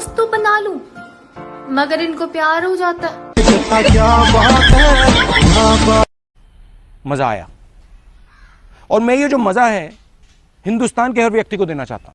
दोस्त तो बना लूँ, मगर इनको प्यार हो जाता है। मज़ा आया। और मैं ये जो मज़ा है, हिंदुस्तान के हर व्यक्ति को देना चाहता हूँ।